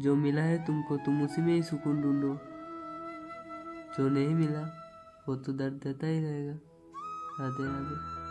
जो मिला है तुमको, तुम उसी में ही सुकून ढूंढो। जो नहीं मिला, वो तो दर्द देता ही रहेगा। राधे राधे